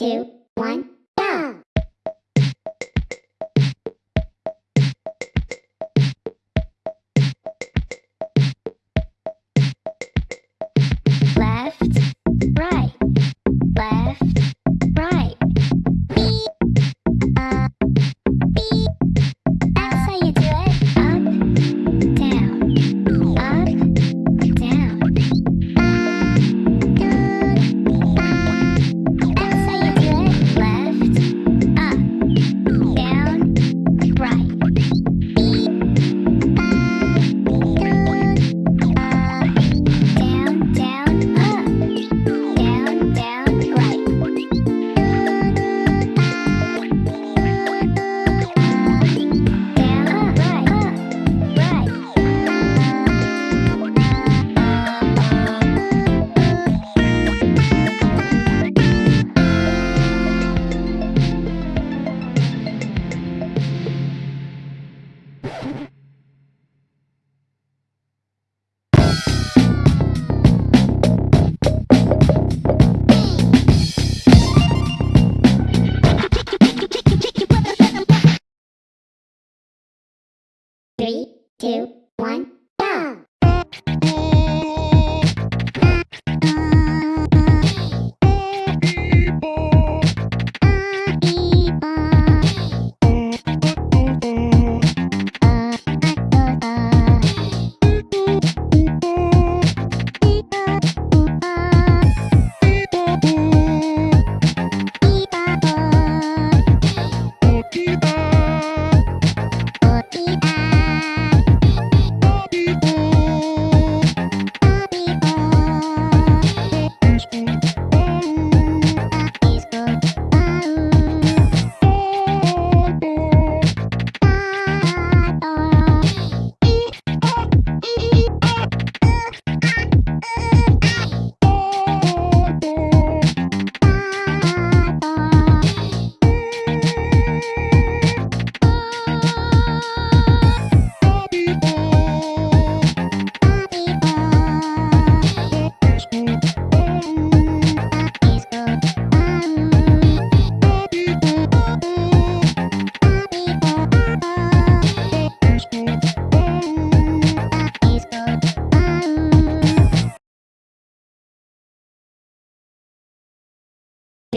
two, Three, two, one.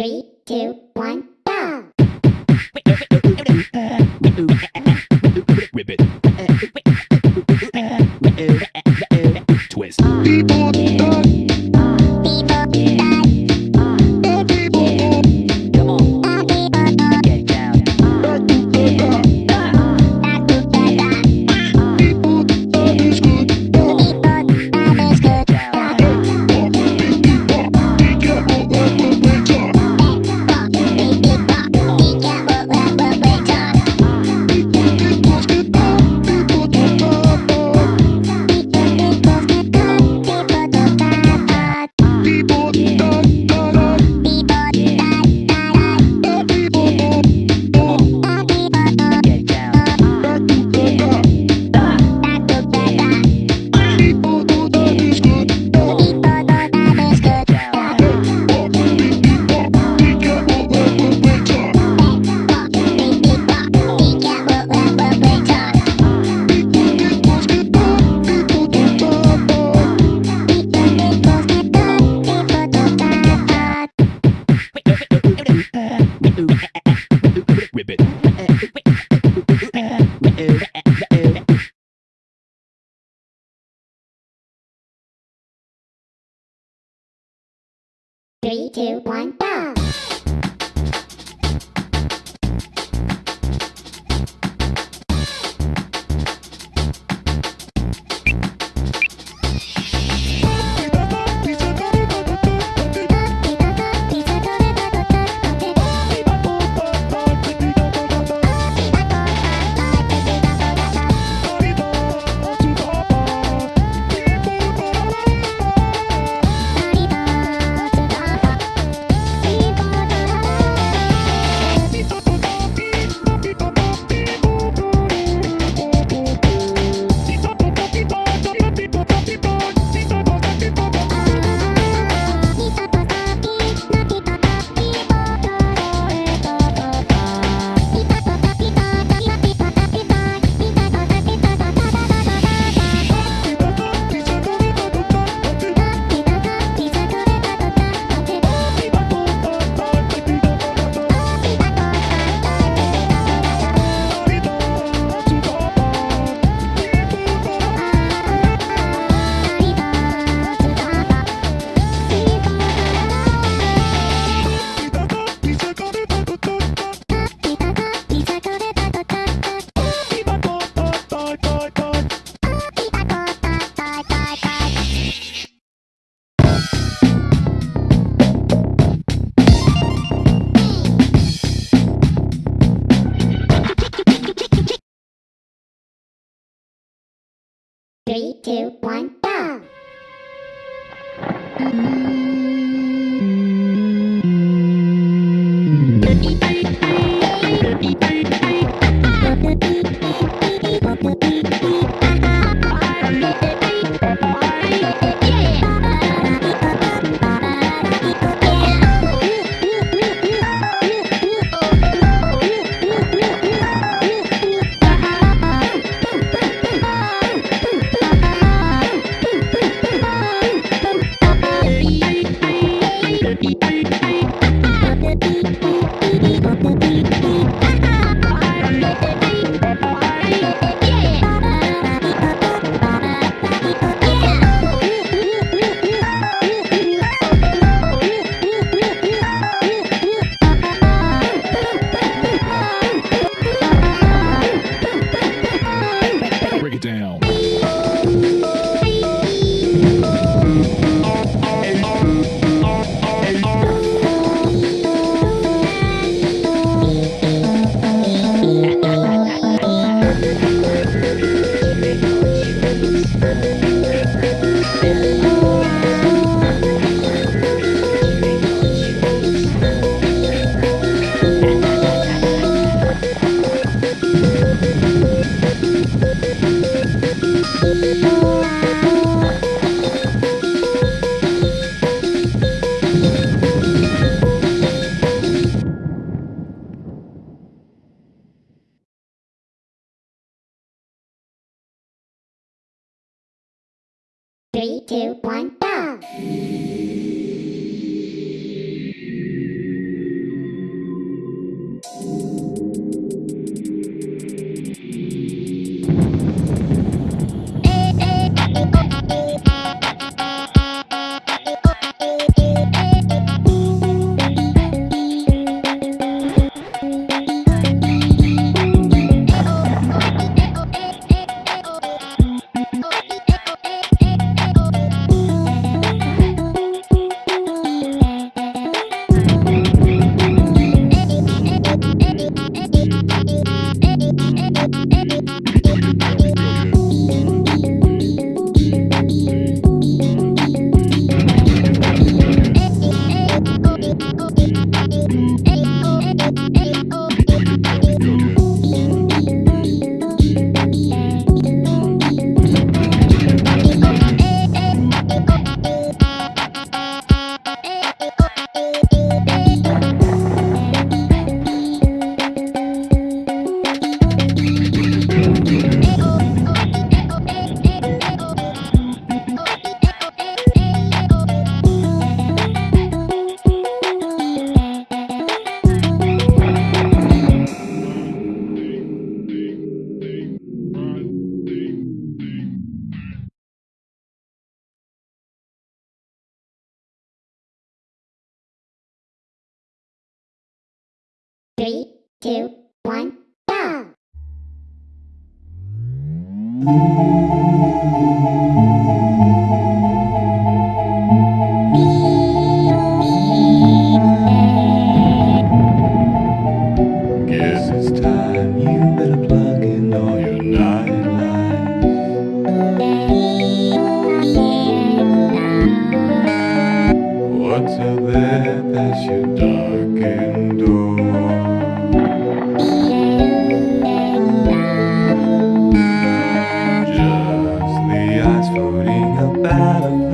Three, two, one. Three, two, one, go! Three, two, one, go! Three, two, one, go! two, Battle.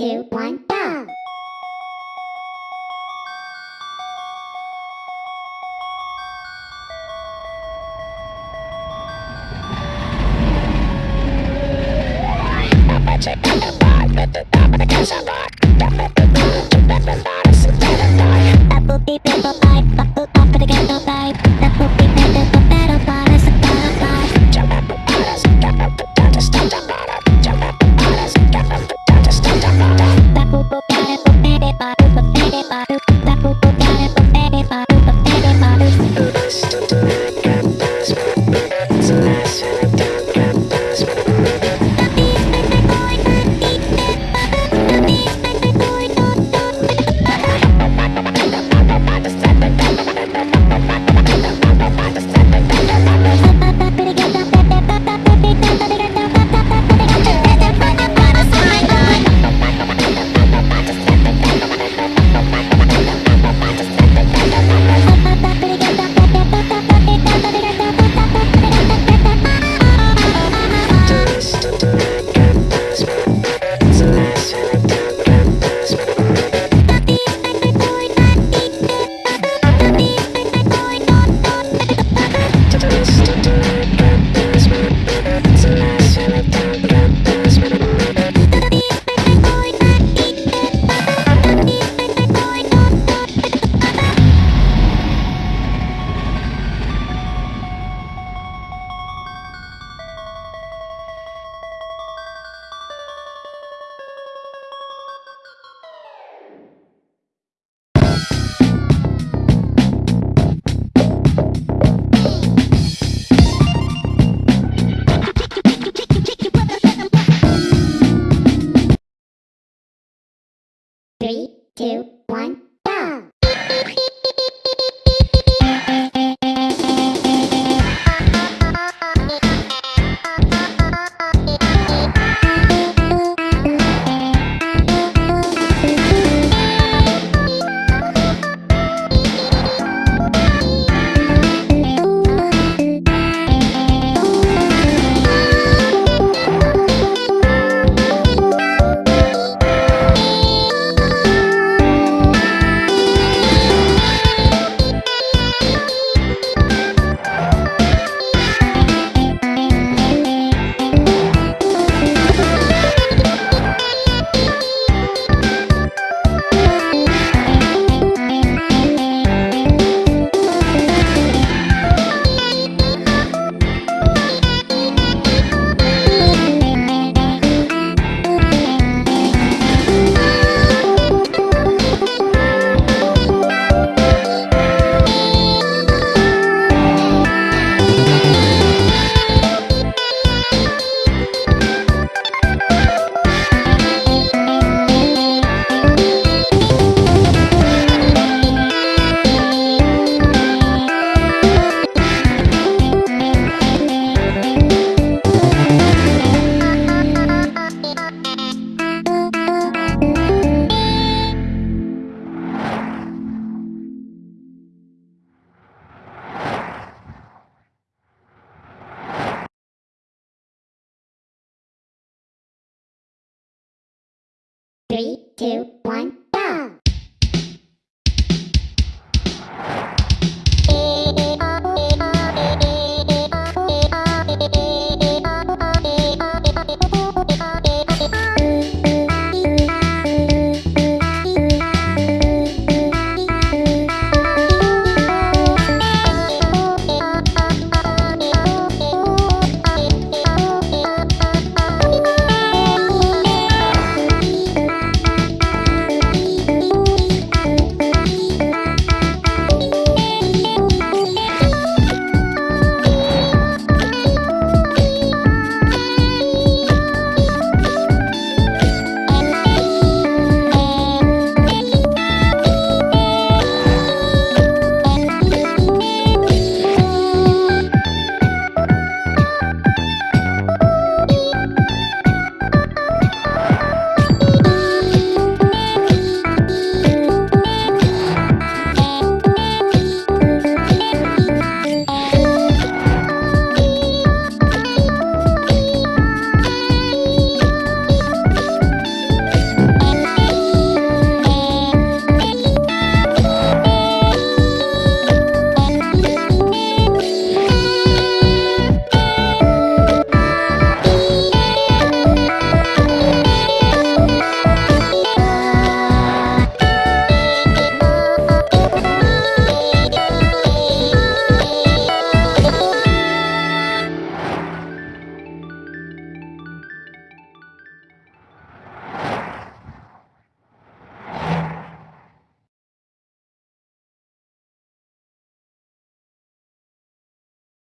Two, one, go!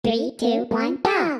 Three, two, one, go!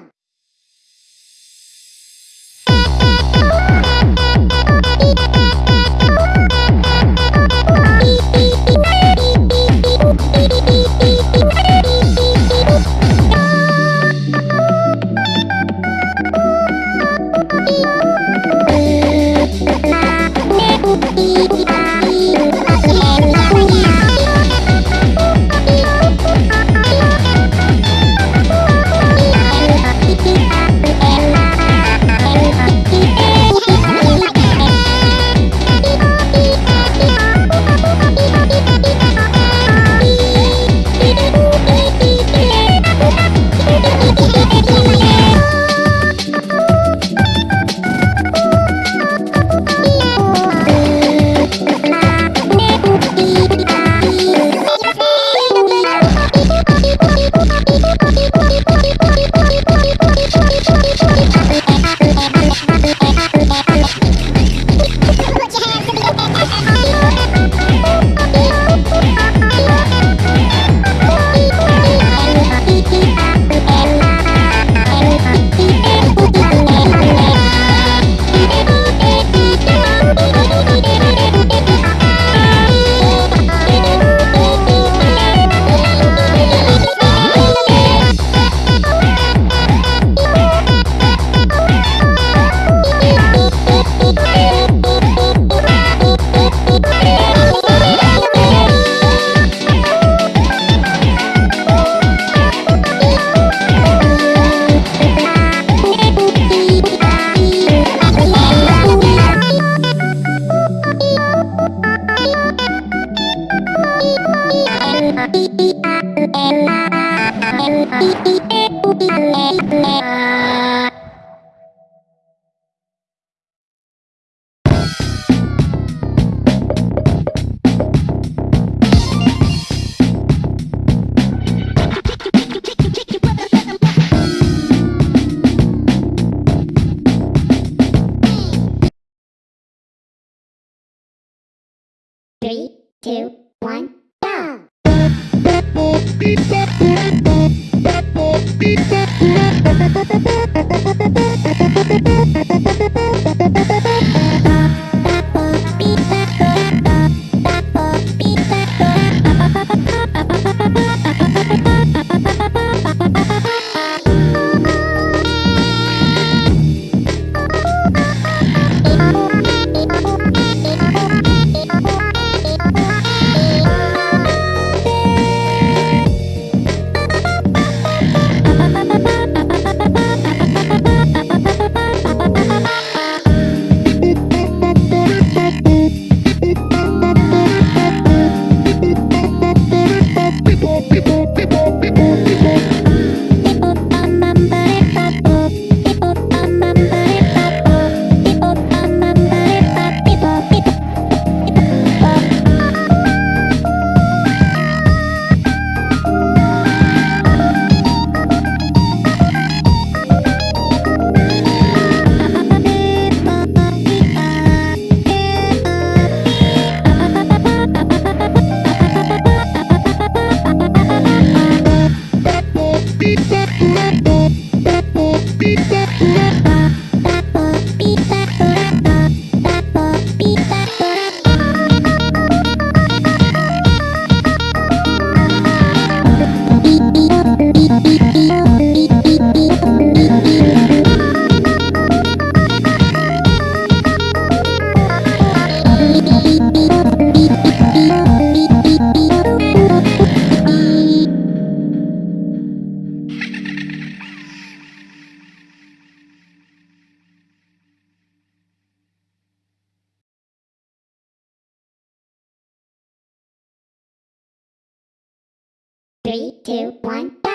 Three, two, one,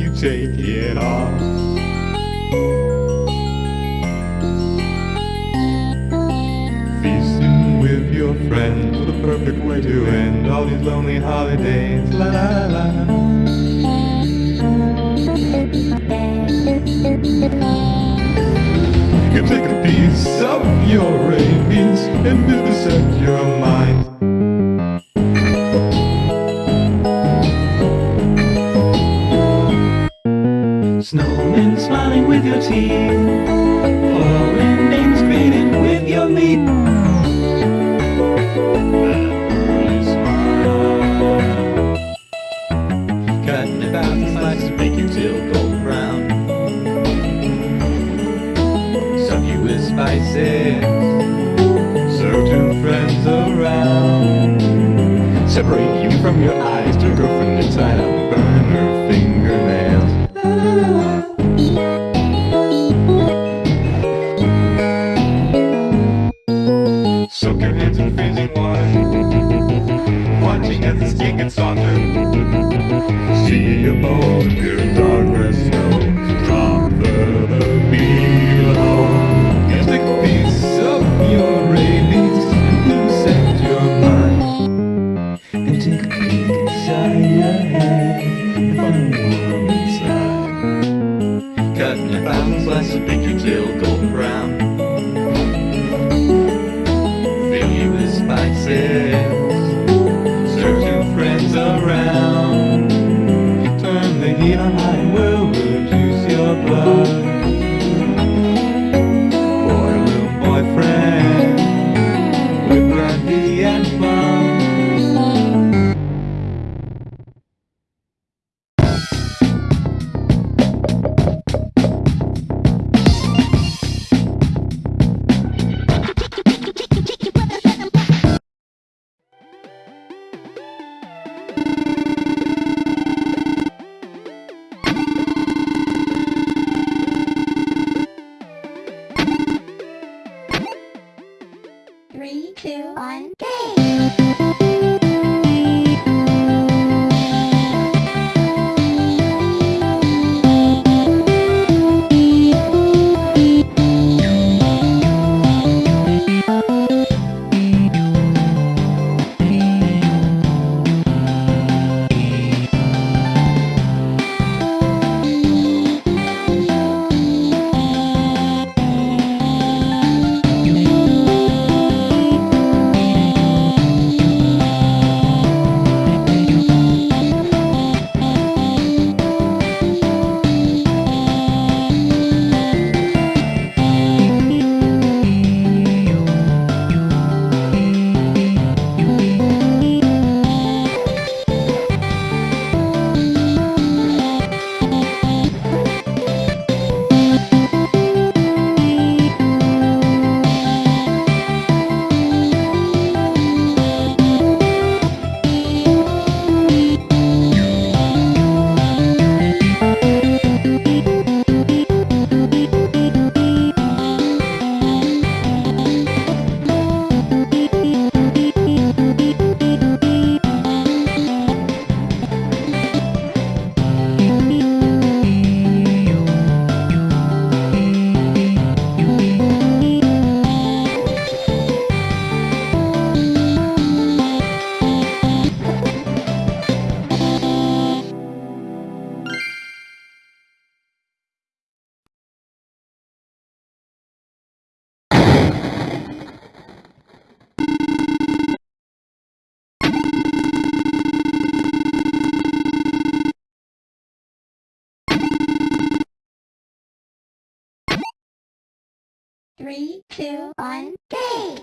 you take smiling Two, one, three.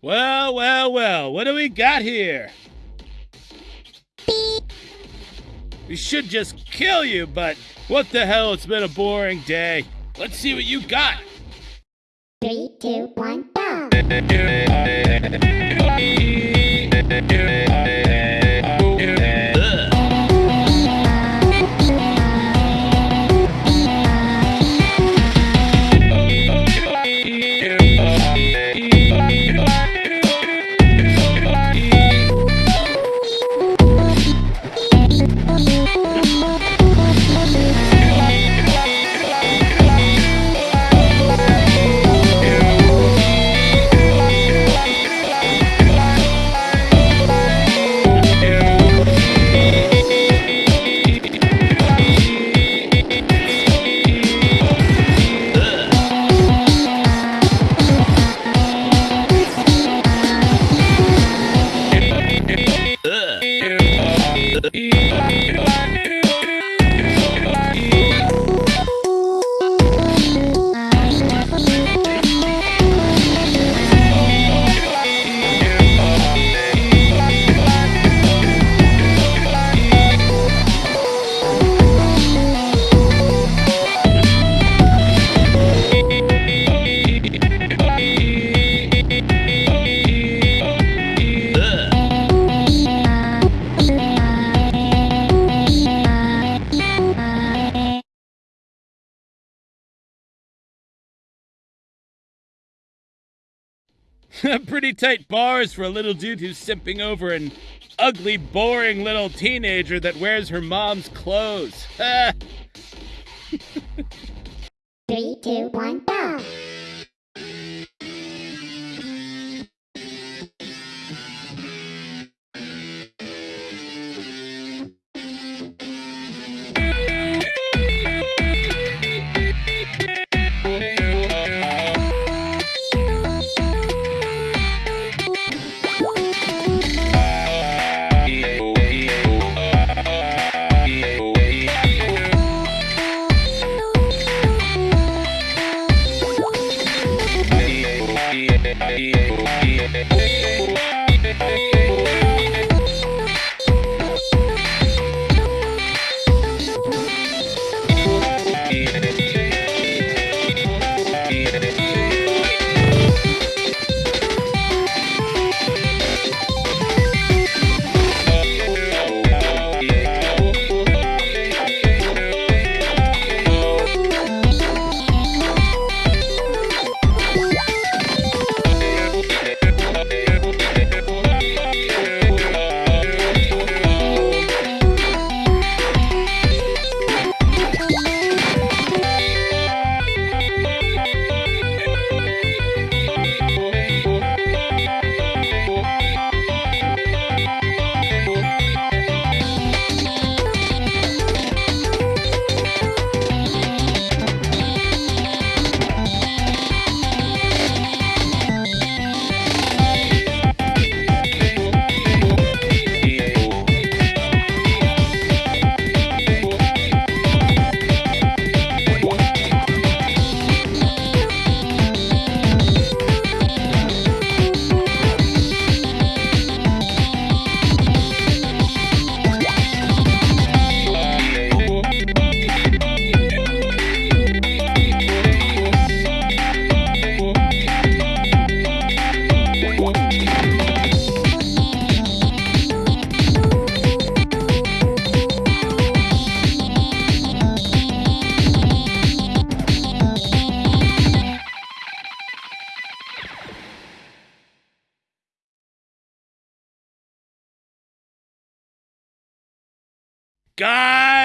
Well, well, well, what do we got here? We should just kill you, but what the hell? It's been a boring day. Let's see what you got. Three, two, one, go. tight bars for a little dude who's simping over an ugly, boring little teenager that wears her mom's clothes. Three, two, one, go.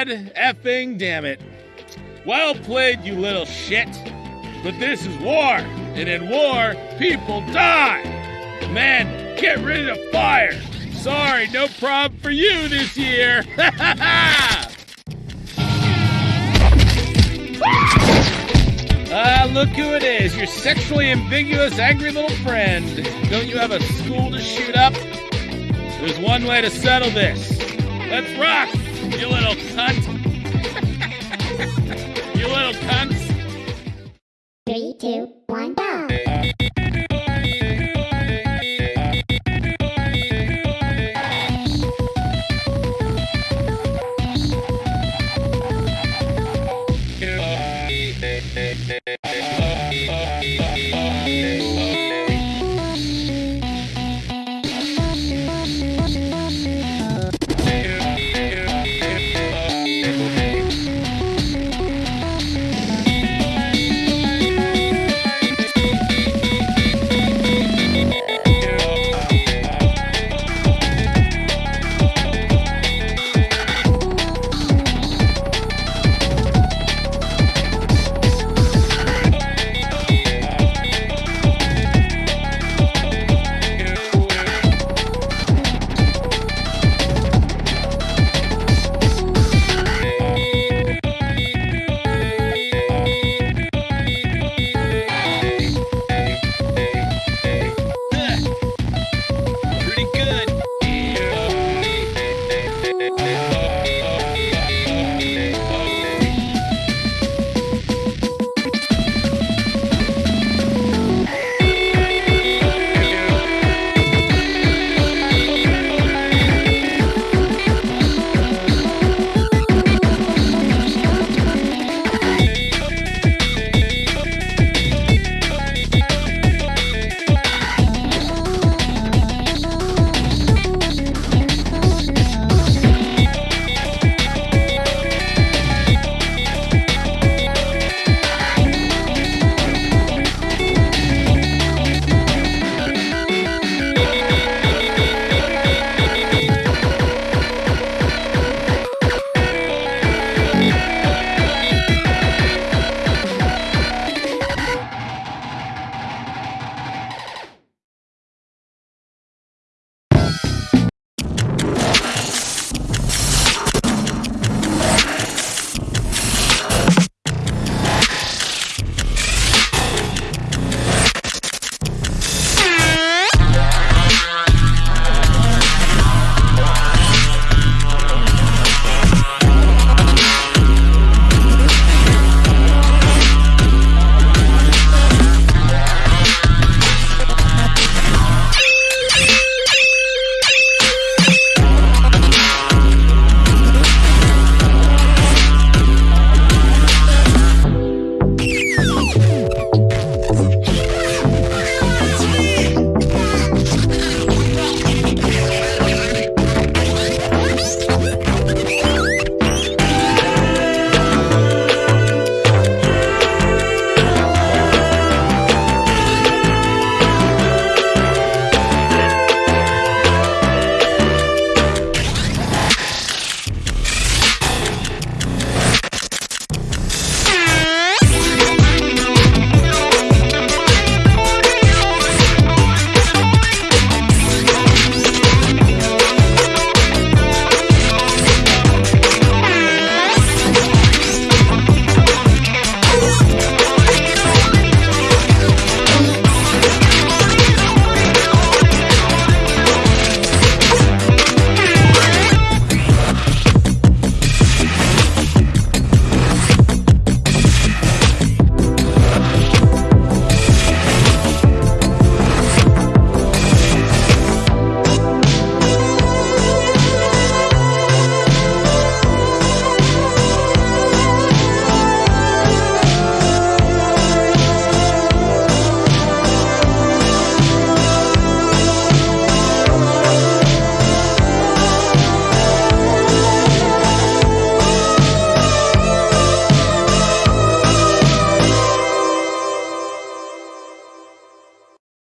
God effing damn it. Well played, you little shit. But this is war, and in war, people die. Man, get ready to fire. Sorry, no problem for you this year. Ah, look who it is, your sexually ambiguous, angry little friend. Don't you have a school to shoot up? There's one way to settle this. Let's rock, you little cunt. you little cunts. Three, two, one, go.